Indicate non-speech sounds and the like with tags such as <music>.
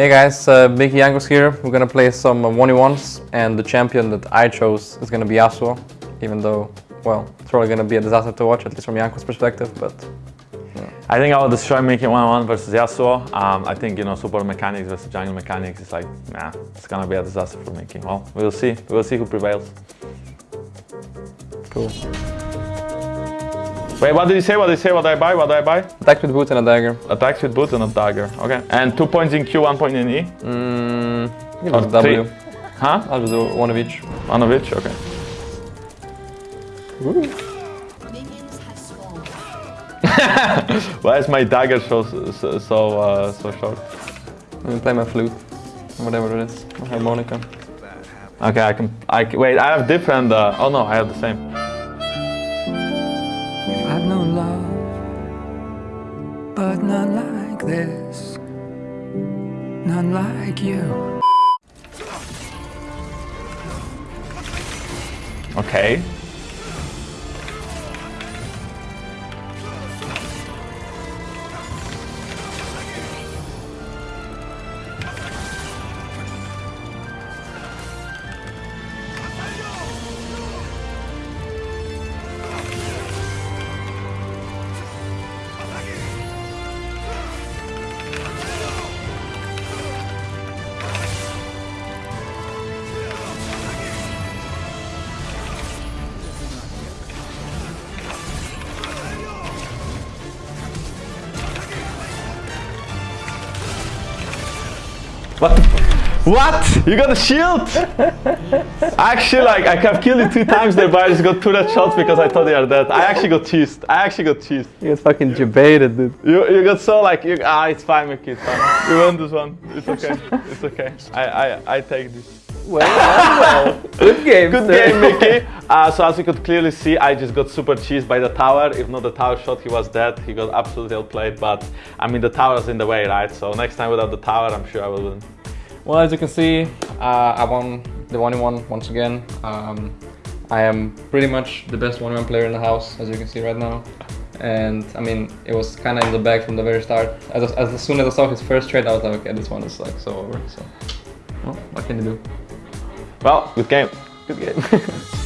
Hey guys, uh, Mickey Jankos here. We're gonna play some 1v1s and the champion that I chose is gonna be Yasuo, even though, well, it's probably gonna be a disaster to watch, at least from Jankos' perspective, but... I think I will destroy Mickey 1-1 versus Yasuo. Um, I think, you know, support mechanics versus jungle mechanics is like, nah, it's gonna be a disaster for Mickey. Well, we'll see. We'll see who prevails. Cool. Wait, what did you say? What did you say? What do I buy? What do I buy? Attack with boots and a dagger. Attacks with boots and a dagger. Okay. And two points in Q, one point in E? Mm, give Or us W. three. Huh? I'll do one of each. One of each? Okay. Minions have spawned. Why is my dagger so so so, uh, so short? Let me play my flute. Whatever it is. My harmonica. Okay, I can. I can, wait. I have different. Uh, oh no, I have the same. I've known love, but not like this. None like you. Okay. What? What? You got a shield? <laughs> actually, like I have killed you two times there, but I just got two red shots because I thought they are dead. I actually got cheesed. I actually got cheesed. You get fucking debated, dude. You you got so like you, ah, it's fine, Mickey. It's fine. You won this one. It's okay. It's okay. I I I take this. Well, well, Good <laughs> game, Good game, Mickey. <laughs> Uh, so as you could clearly see, I just got super cheesed by the tower. If not the tower shot, he was dead. He got absolutely outplayed. But I mean, the tower's in the way, right? So next time without the tower, I'm sure I will win. Well, as you can see, uh, I won the 1v1 once again. Um, I am pretty much the best 1v1 player in the house, as you can see right now. And I mean, it was kind of in the bag from the very start. As, as, as soon as I saw his first trade, I was like, okay, this one is like so over. So, well, what can you do? Well, good game. Good game. <laughs>